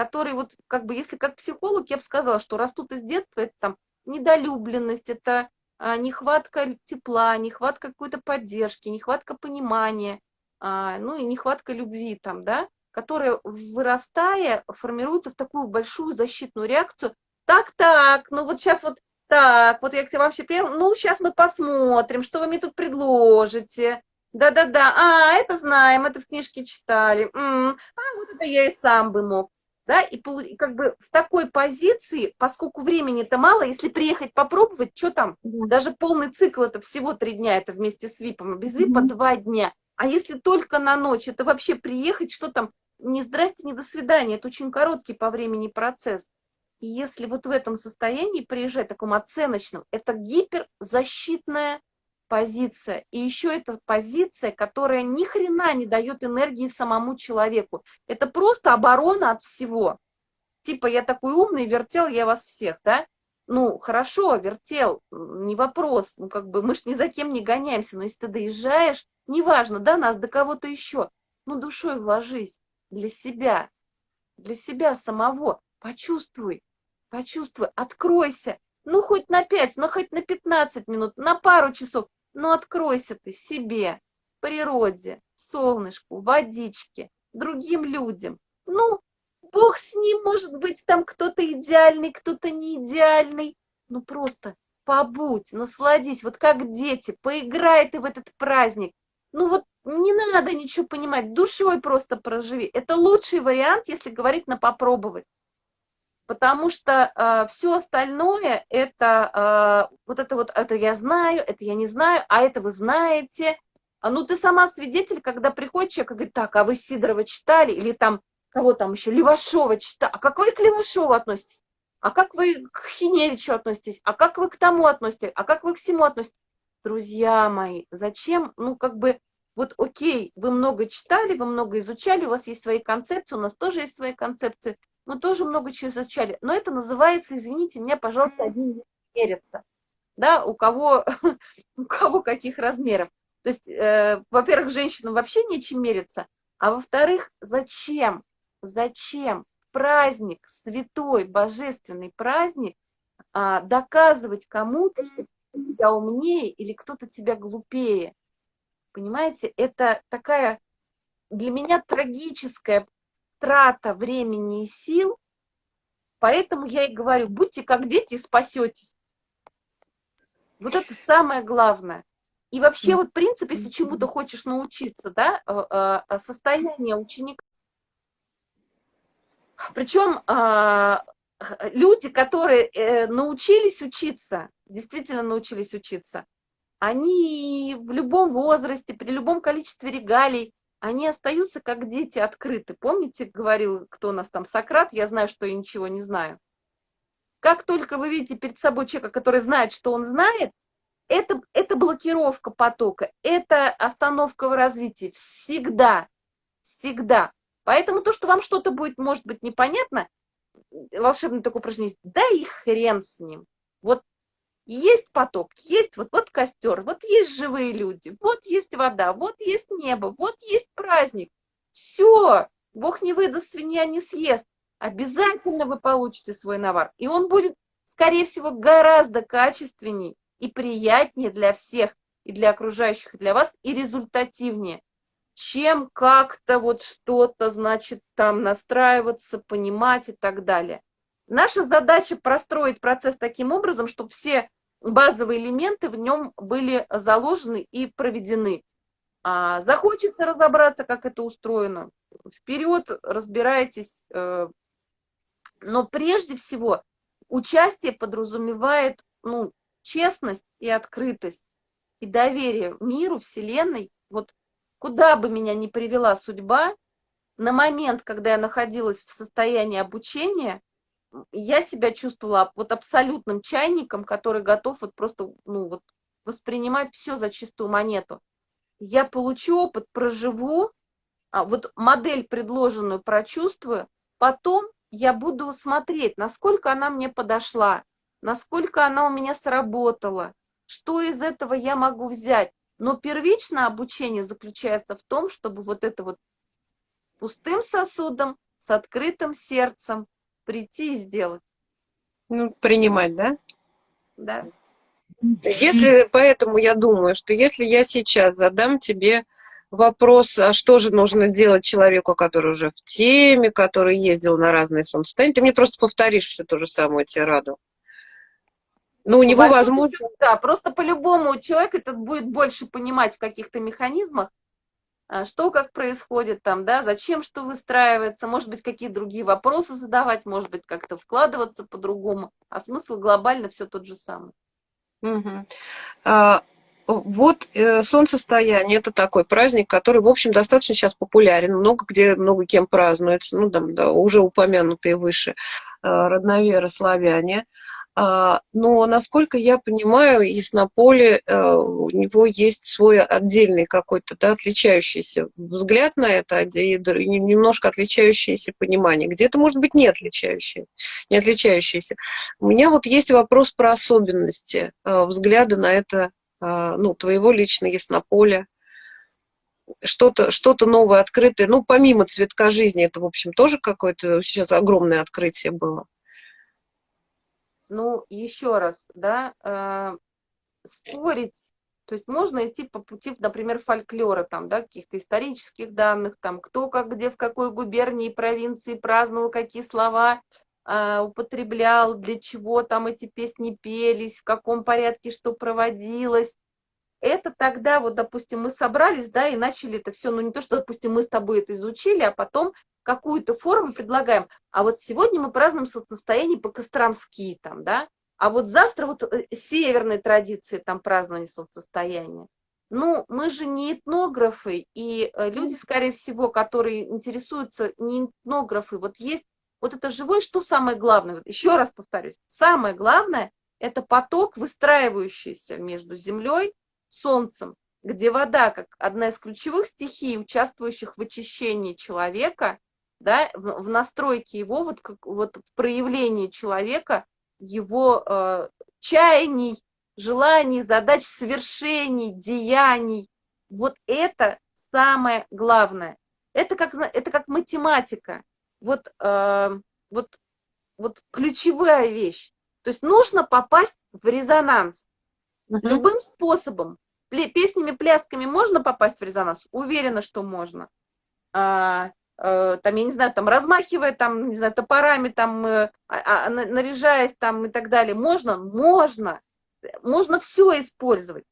которые вот, как бы, если как психолог, я бы сказала, что растут из детства, это там недолюбленность, это а, нехватка тепла, нехватка какой-то поддержки, нехватка понимания, а, ну и нехватка любви там, да, которая, вырастая, формируется в такую большую защитную реакцию. Так-так, ну вот сейчас вот так, вот я к тебе вообще приехала, ну сейчас мы посмотрим, что вы мне тут предложите. Да-да-да, а, это знаем, это в книжке читали. М -м, а, вот это я и сам бы мог да, и как бы в такой позиции, поскольку времени-то мало, если приехать попробовать, что там, даже полный цикл, это всего три дня, это вместе с ВИПом, а без ВИПа два дня, а если только на ночь, это вообще приехать, что там, не здрасте, не до свидания, это очень короткий по времени процесс. И если вот в этом состоянии приезжать, таком оценочном, это гиперзащитная позиция. И еще это позиция, которая ни хрена не дает энергии самому человеку. Это просто оборона от всего. Типа, я такой умный, вертел я вас всех, да? Ну, хорошо, вертел, не вопрос. Ну, как бы мы ж ни за кем не гоняемся. Но если ты доезжаешь, неважно, до нас, до кого-то еще, ну, душой вложись для себя, для себя самого. Почувствуй, почувствуй, откройся. Ну, хоть на 5, ну, хоть на 15 минут, на пару часов. Ну откройся ты себе, природе, солнышку, водичке, другим людям. Ну, Бог с ним, может быть, там кто-то идеальный, кто-то не идеальный. Ну просто побудь, насладись, вот как дети, поиграй ты в этот праздник. Ну вот не надо ничего понимать, душой просто проживи. Это лучший вариант, если говорить на попробовать потому что э, все остальное это э, вот это вот это я знаю, это я не знаю, а это вы знаете. А ну ты сама свидетель, когда приходит человек и говорит, так, а вы Сидорова читали или там кого там еще Левашова читали, а как вы к Левашову относитесь? А как вы к Хиневичу относитесь? А как вы к тому относитесь? А как вы к всему относитесь? Друзья мои, зачем, ну как бы, вот окей, вы много читали, вы много изучали, у вас есть свои концепции, у нас тоже есть свои концепции, мы тоже много чего изучали. Но это называется, извините меня, пожалуйста, один мерится. Да, у кого, у кого каких размеров. То есть, э, во-первых, женщинам вообще нечем мериться, а во-вторых, зачем, зачем праздник, святой, божественный праздник, а, доказывать кому-то, тебя умнее или кто-то тебя глупее. Понимаете, это такая для меня трагическая трата времени и сил, поэтому я и говорю, будьте как дети и спасетесь. Вот это самое главное. И вообще, вот, принципе, если чему-то хочешь научиться, да, э, э, состояние ученика. Причем а, люди, которые э, научились учиться, действительно научились учиться, они в любом возрасте, при любом количестве регалий, они остаются как дети открыты. Помните, говорил, кто у нас там, Сократ, я знаю, что я ничего не знаю. Как только вы видите перед собой человека, который знает, что он знает, это, это блокировка потока, это остановка в развитии. Всегда, всегда. Поэтому то, что вам что-то будет, может быть, непонятно, волшебное такое упражнение, да и хрен с ним. Вот есть поток, есть вот, вот костер, вот есть живые люди, вот есть вода, вот есть небо, вот есть праздник. Все, Бог не выдаст, свинья не съест. обязательно вы получите свой навар. И он будет, скорее всего, гораздо качественнее и приятнее для всех, и для окружающих, и для вас, и результативнее, чем как-то вот что-то, значит, там настраиваться, понимать и так далее. Наша задача простроить процесс таким образом, чтобы все базовые элементы в нем были заложены и проведены. А захочется разобраться, как это устроено, вперед, разбирайтесь. Э, но прежде всего участие подразумевает ну, честность и открытость, и доверие миру, Вселенной. Вот куда бы меня ни привела судьба, на момент, когда я находилась в состоянии обучения, я себя чувствовала вот абсолютным чайником, который готов вот просто ну, вот воспринимать все за чистую монету я получу опыт, проживу, а вот модель предложенную прочувствую, потом я буду смотреть, насколько она мне подошла, насколько она у меня сработала, что из этого я могу взять. Но первичное обучение заключается в том, чтобы вот это вот пустым сосудом, с открытым сердцем прийти и сделать. Ну, принимать, да? Да. Если, поэтому я думаю, что если я сейчас задам тебе вопрос, а что же нужно делать человеку, который уже в теме, который ездил на разные солнцестояния, ты мне просто повторишь все то же самое тираду. Ну, у него возможно... Да, просто по-любому человек этот будет больше понимать в каких-то механизмах, что как происходит там, да, зачем что выстраивается, может быть, какие другие вопросы задавать, может быть, как-то вкладываться по-другому, а смысл глобально все тот же самый. Угу. А, вот э, солнцестояние – это такой праздник, который, в общем, достаточно сейчас популярен, много где, много кем празднуется, ну, там, да, уже упомянутые выше э, родноверы, славяне. А, но, насколько я понимаю, Яснополе, э, у него есть свой отдельный какой-то, да, отличающийся взгляд на это, немножко отличающееся понимание. Где-то, может быть, не отличающее, не отличающееся. У меня вот есть вопрос про особенности э, взгляда на это, э, ну, твоего лично Яснополя что-то что, -то, новое, открытое. Ну, помимо цветка жизни, это, в общем, тоже какое-то сейчас огромное открытие было. Ну, еще раз, да, э, спорить, то есть можно идти по пути, например, фольклора, там, да, каких-то исторических данных, там, кто как где, в какой губернии, провинции праздновал, какие слова э, употреблял, для чего там эти песни пелись, в каком порядке что проводилось. Это тогда, вот, допустим, мы собрались, да, и начали это все, ну, не то, что, допустим, мы с тобой это изучили, а потом какую-то форму предлагаем, а вот сегодня мы празднуем состояние по-костромски, там, да, а вот завтра вот э, северной традиции там празднование солнцестояния. Ну, мы же не этнографы, и э, люди, скорее всего, которые интересуются не этнографы, вот есть вот это живое, что самое главное, вот еще раз повторюсь, самое главное – это поток, выстраивающийся между землей, солнцем, где вода, как одна из ключевых стихий, участвующих в очищении человека, да, в, в настройке его, вот, как, вот в проявлении человека, его э, чаяний, желаний, задач, свершений, деяний. Вот это самое главное. Это как, это как математика. Вот, э, вот, вот ключевая вещь. То есть нужно попасть в резонанс. -huh. Любым способом. Песнями, плясками можно попасть в резонанс? Уверена, что можно. А, Э, там, я не знаю, там, размахивая, там, не знаю, топорами, там, э, а, а, наряжаясь, там, и так далее. Можно? Можно. Можно все использовать.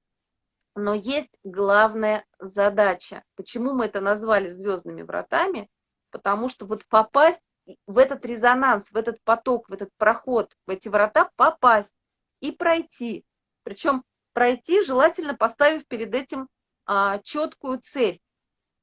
Но есть главная задача. Почему мы это назвали звездными вратами? Потому что вот попасть в этот резонанс, в этот поток, в этот проход, в эти врата попасть и пройти. Причем пройти желательно поставив перед этим а, четкую цель.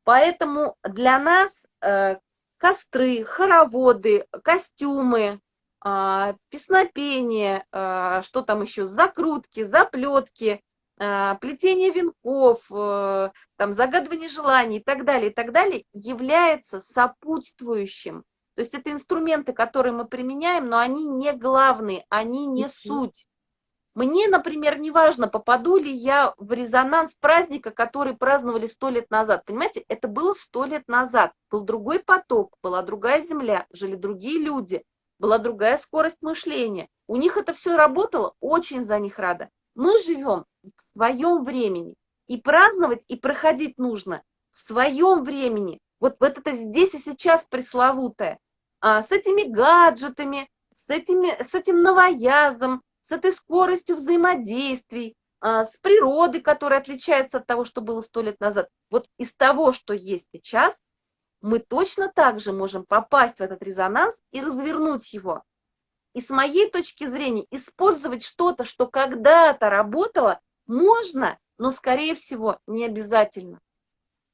Поэтому для нас э, костры, хороводы, костюмы, э, песнопение, э, что там еще, закрутки, заплетки, э, плетение венков, э, там, загадывание желаний и так далее, и так далее, является сопутствующим. То есть это инструменты, которые мы применяем, но они не главные, они не суть. Мне, например, не важно, попаду ли я в резонанс праздника, который праздновали сто лет назад. Понимаете, это было сто лет назад. Был другой поток, была другая земля, жили другие люди, была другая скорость мышления. У них это все работало, очень за них рада. Мы живем в своем времени. И праздновать, и проходить нужно в своем времени. Вот, вот это здесь и сейчас пресловутое. А, с этими гаджетами, с, этими, с этим новоязом, с этой скоростью взаимодействий, а, с природой, которая отличается от того, что было сто лет назад. Вот из того, что есть сейчас, мы точно так же можем попасть в этот резонанс и развернуть его. И с моей точки зрения, использовать что-то, что когда-то работало, можно, но, скорее всего, не обязательно.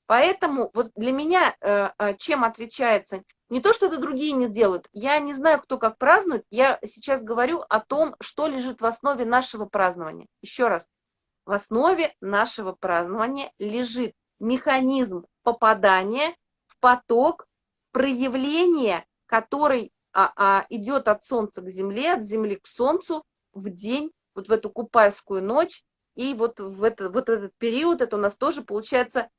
Поэтому вот для меня э, э, чем отличается не то, что это другие не делают. Я не знаю, кто как празднует. Я сейчас говорю о том, что лежит в основе нашего празднования. Еще раз. В основе нашего празднования лежит механизм попадания в поток проявления, который а, а, идет от Солнца к Земле, от Земли к Солнцу в день, вот в эту купальскую ночь. И вот в это, вот этот период, это у нас тоже получается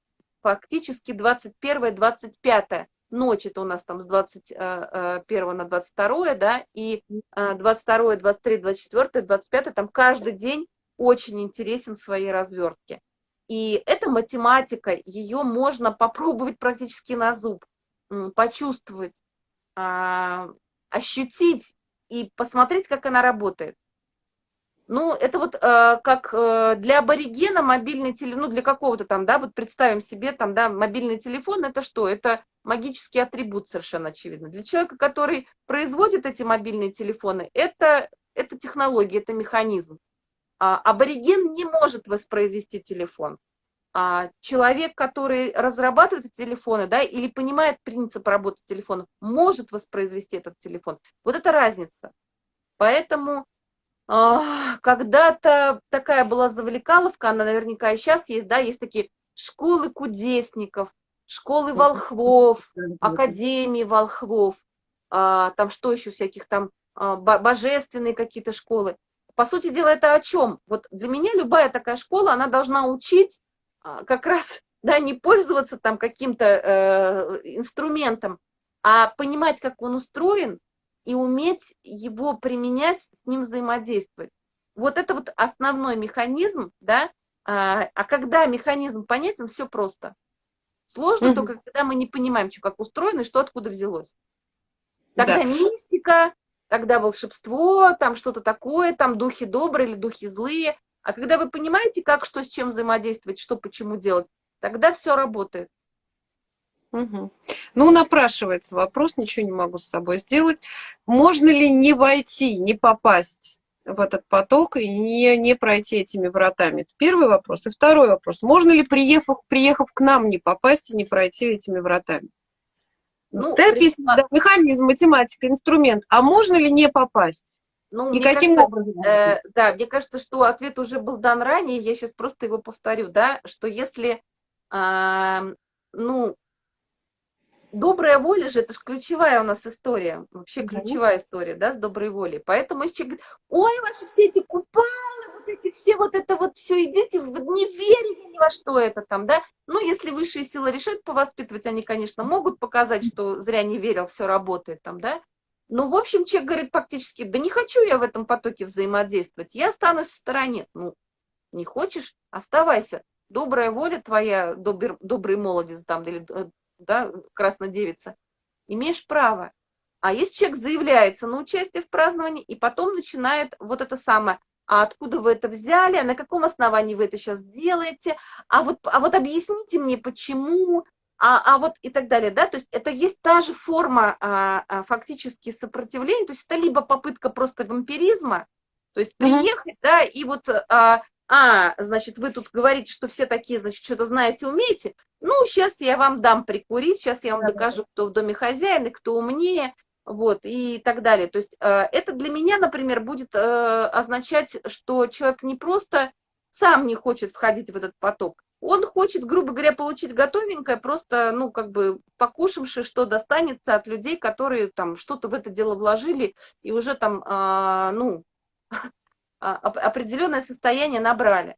фактически 21-25 ночь, это у нас там с 21 э, э, на 22, да, и 22, 23, 24, 25, там каждый день очень интересен в своей развертке. И эта математика, ее можно попробовать практически на зуб, почувствовать, а, ощутить и посмотреть, как она работает. Ну, это вот э, как э, для аборигена мобильный телефон, ну, для какого-то там, да, вот представим себе там, да, мобильный телефон, это что? Это магический атрибут совершенно очевидно. Для человека, который производит эти мобильные телефоны, это, это технология, это механизм. А, абориген не может воспроизвести телефон. А человек, который разрабатывает телефоны, да, или понимает принцип работы телефонов, может воспроизвести этот телефон. Вот это разница. Поэтому когда-то такая была завлекаловка, она наверняка и сейчас есть, да, есть такие школы кудесников, школы волхвов, академии волхвов, а, там что еще всяких там, а, божественные какие-то школы. По сути дела, это о чем? Вот для меня любая такая школа, она должна учить как раз, да, не пользоваться там каким-то э, инструментом, а понимать, как он устроен, и уметь его применять, с ним взаимодействовать. Вот это вот основной механизм, да, а, а когда механизм понятен, все просто. Сложно угу. только, когда мы не понимаем, что как устроено и что откуда взялось. Тогда да. мистика, тогда волшебство, там что-то такое, там духи добрые или духи злые. А когда вы понимаете, как, что с чем взаимодействовать, что почему делать, тогда все работает. Угу. Ну, напрашивается вопрос, ничего не могу с собой сделать. Можно ли не войти, не попасть в этот поток и не, не пройти этими вратами? Это первый вопрос. И второй вопрос. Можно ли, приехав, приехав к нам, не попасть и не пройти этими вратами? Ну, Ты описано, да, механизм, математика, инструмент. А можно ли не попасть? Ну, и каким кажется, образом? Э, да, мне кажется, что ответ уже был дан ранее, я сейчас просто его повторю, да, что если, э, ну, добрая воля же, это же ключевая у нас история, вообще ключевая история, да, с доброй волей. Поэтому если человек говорит, ой, ваши все эти купалы, вот эти все, вот это вот все, идите, не верите ни во что это там, да. Ну, если высшие силы решат повоспитывать, они, конечно, могут показать, что зря не верил, все работает там, да. Ну, в общем, человек говорит практически, да не хочу я в этом потоке взаимодействовать, я останусь в стороне. Ну, не хочешь, оставайся. Добрая воля твоя, добр, добрый молодец там, или э, да, краснодевица, имеешь право. А если человек заявляется на участие в праздновании и потом начинает вот это самое, а откуда вы это взяли, а на каком основании вы это сейчас делаете, а вот, а вот объясните мне, почему, а, а вот и так далее, да, то есть это есть та же форма а, а, фактически сопротивления, то есть это либо попытка просто вампиризма, то есть приехать, mm -hmm. да, и вот а, а, значит, вы тут говорите, что все такие, значит, что-то знаете, умеете, ну, сейчас я вам дам прикурить, сейчас я вам докажу, кто в доме хозяин и кто умнее, вот, и так далее. То есть э, это для меня, например, будет э, означать, что человек не просто сам не хочет входить в этот поток, он хочет, грубо говоря, получить готовенькое, просто, ну, как бы покушавши, что достанется от людей, которые там что-то в это дело вложили и уже там, э, ну, определенное состояние набрали.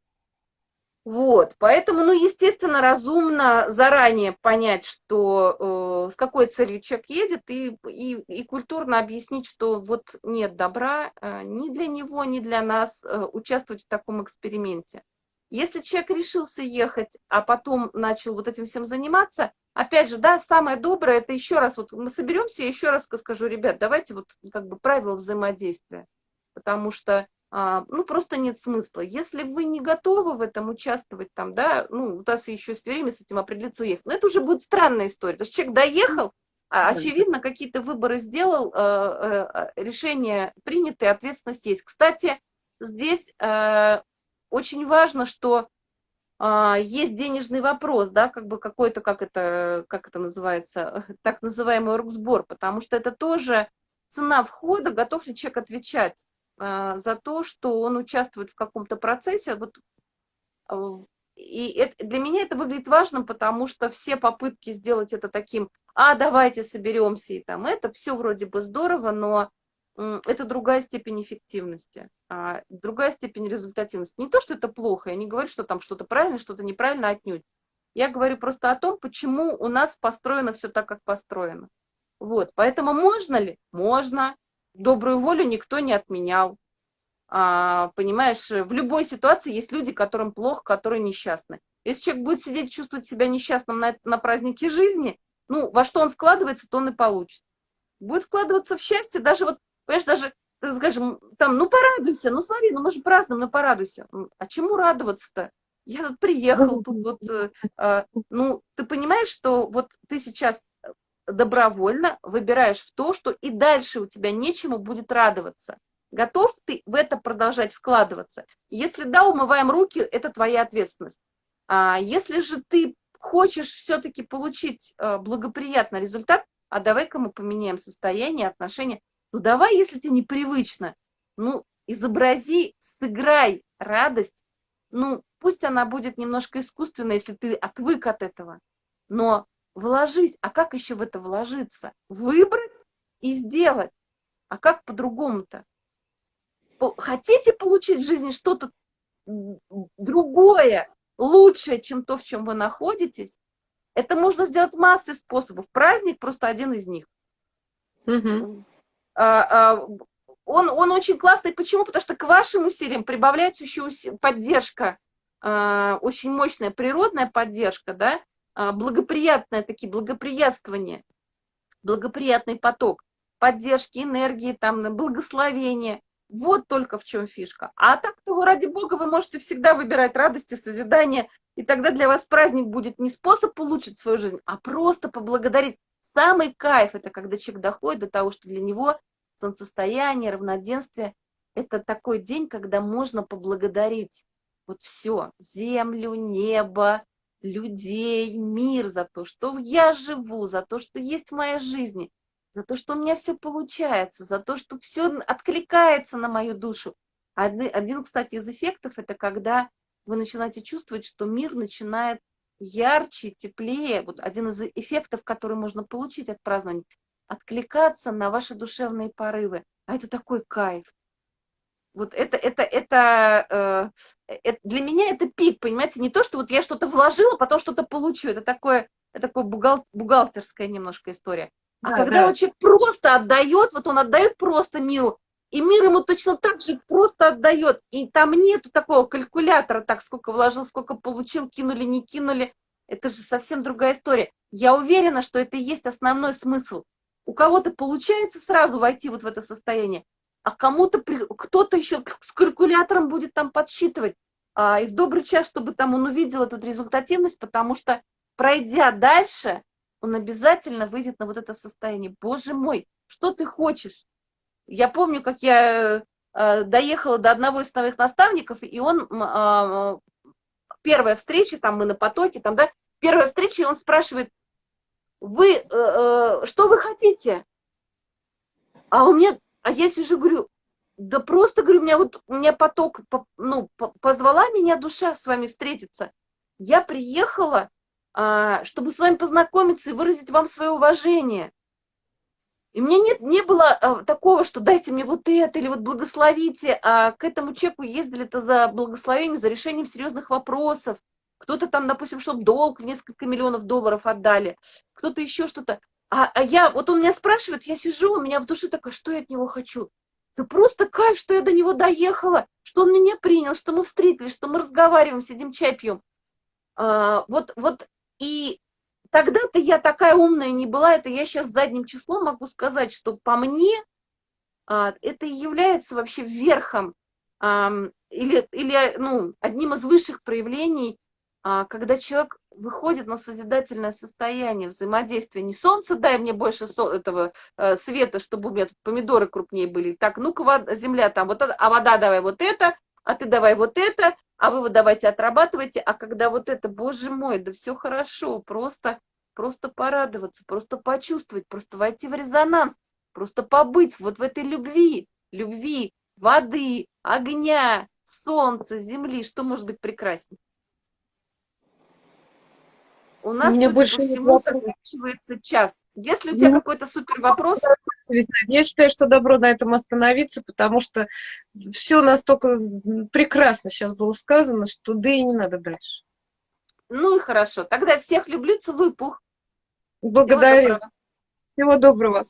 Вот, поэтому, ну, естественно, разумно заранее понять, что э, с какой целью человек едет, и, и, и культурно объяснить, что вот нет добра э, ни для него, ни для нас э, участвовать в таком эксперименте. Если человек решился ехать, а потом начал вот этим всем заниматься, опять же, да, самое доброе, это еще раз, вот мы соберемся, еще раз скажу, ребят, давайте вот как бы правила взаимодействия, потому что а, ну, просто нет смысла. Если вы не готовы в этом участвовать, там, да, ну, у нас еще есть время с этим определиться, уехать. Но это уже будет странная история. То есть человек доехал, а, очевидно, какие-то выборы сделал, э, э, решение принято, ответственность есть. Кстати, здесь э, очень важно, что а, есть денежный вопрос, да, как бы какой-то, как это, как это называется, так называемый оргсбор, потому что это тоже цена входа, готов ли человек отвечать а, за то, что он участвует в каком-то процессе. Вот, а, и это, для меня это выглядит важным, потому что все попытки сделать это таким, а давайте соберемся и там это, все вроде бы здорово, но это другая степень эффективности, а другая степень результативности. Не то, что это плохо, я не говорю, что там что-то правильно, что-то неправильно отнюдь. Я говорю просто о том, почему у нас построено все так, как построено. Вот, поэтому можно ли? Можно добрую волю никто не отменял. А, понимаешь, в любой ситуации есть люди, которым плохо, которые несчастны. Если человек будет сидеть чувствовать себя несчастным на, на празднике жизни, ну, во что он вкладывается, то он и получит. Будет вкладываться в счастье, даже вот, понимаешь, даже, скажем, там, ну, порадуйся, ну, смотри, ну, мы же празднуем, ну, порадуйся. А чему радоваться-то? Я тут приехал, тут вот, э, э, ну, ты понимаешь, что вот ты сейчас добровольно выбираешь в то, что и дальше у тебя нечему будет радоваться. Готов ты в это продолжать вкладываться? Если да, умываем руки, это твоя ответственность. А если же ты хочешь все-таки получить э, благоприятный результат, а давай-ка мы поменяем состояние, отношения, ну давай, если тебе непривычно, ну изобрази, сыграй радость, ну пусть она будет немножко искусственной, если ты отвык от этого, но вложись. А как еще в это вложиться? Выбрать и сделать. А как по-другому-то? Хотите получить в жизни что-то другое, лучшее, чем то, в чем вы находитесь? Это можно сделать массой способов. Праздник просто один из них. Угу. А, а, он, он очень классный. Почему? Потому что к вашим усилиям прибавляется еще поддержка, а, очень мощная природная поддержка, да, благоприятное, такие благоприятствования, благоприятный поток поддержки, энергии, там, благословения. Вот только в чем фишка. А так, вы, ради Бога, вы можете всегда выбирать радости, созидание, и тогда для вас праздник будет не способ улучшить свою жизнь, а просто поблагодарить. Самый кайф – это когда человек доходит до того, что для него солнцестояние, равноденствие – это такой день, когда можно поблагодарить вот все, землю, небо, людей, мир, за то, что я живу, за то, что есть в моей жизни, за то, что у меня все получается, за то, что все откликается на мою душу. Один, один, кстати, из эффектов – это когда вы начинаете чувствовать, что мир начинает ярче, теплее. Вот один из эффектов, который можно получить от празднования – откликаться на ваши душевные порывы. А это такой кайф. Вот это, это, это, э, это, для меня это пик, понимаете, не то, что вот я что-то вложила, потом что-то получу, это такое, это такое бухгал, бухгалтерская немножко история. А да, когда да. вот человек просто отдает, вот он отдает просто миру, и мир ему точно так же просто отдает, и там нету такого калькулятора, так, сколько вложил, сколько получил, кинули, не кинули, это же совсем другая история. Я уверена, что это и есть основной смысл. У кого-то получается сразу войти вот в это состояние, а кому-то, кто-то еще с калькулятором будет там подсчитывать. А, и в добрый час, чтобы там он увидел эту результативность, потому что, пройдя дальше, он обязательно выйдет на вот это состояние. Боже мой, что ты хочешь? Я помню, как я э, доехала до одного из своих наставников, и он, э, первая встреча, там мы на потоке, там, да, первая встреча, и он спрашивает, вы, э, что вы хотите? А у меня а я сижу, говорю, да просто, говорю, у меня вот, у меня поток, ну, позвала меня душа с вами встретиться. Я приехала, а, чтобы с вами познакомиться и выразить вам свое уважение. И мне нет, не было а, такого, что дайте мне вот это или вот благословите, а к этому человеку ездили-то за благословением, за решением серьезных вопросов. Кто-то там, допустим, чтобы долг в несколько миллионов долларов отдали, кто-то еще что-то. А, а я, вот он меня спрашивает, я сижу, у меня в душе такая, что я от него хочу? Да просто кайф, что я до него доехала, что он меня принял, что мы встретились, что мы разговариваем, сидим чай пьем. А, вот, вот и тогда-то я такая умная не была, это я сейчас задним числом могу сказать, что по мне а, это и является вообще верхом а, или, или ну, одним из высших проявлений, а, когда человек выходит на созидательное состояние взаимодействия. Не солнце, дай мне больше со этого э, света, чтобы у меня тут помидоры крупнее были. Так, ну-ка, земля там, вот а вода давай вот это, а ты давай вот это, а вы вот давайте отрабатывайте, а когда вот это, боже мой, да все хорошо, просто, просто порадоваться, просто почувствовать, просто войти в резонанс, просто побыть вот в этой любви, любви, воды, огня, солнца, земли, что может быть прекраснее? У нас, Мне больше по всему, заканчивается час. Если у тебя Ну, какой-то супер вопрос, Я считаю, что добро на этом остановиться, потому что все настолько прекрасно сейчас было сказано, что да и не надо дальше. ну и хорошо. Тогда всех люблю, целую, пух. Всего Благодарю. доброго. Всего доброго.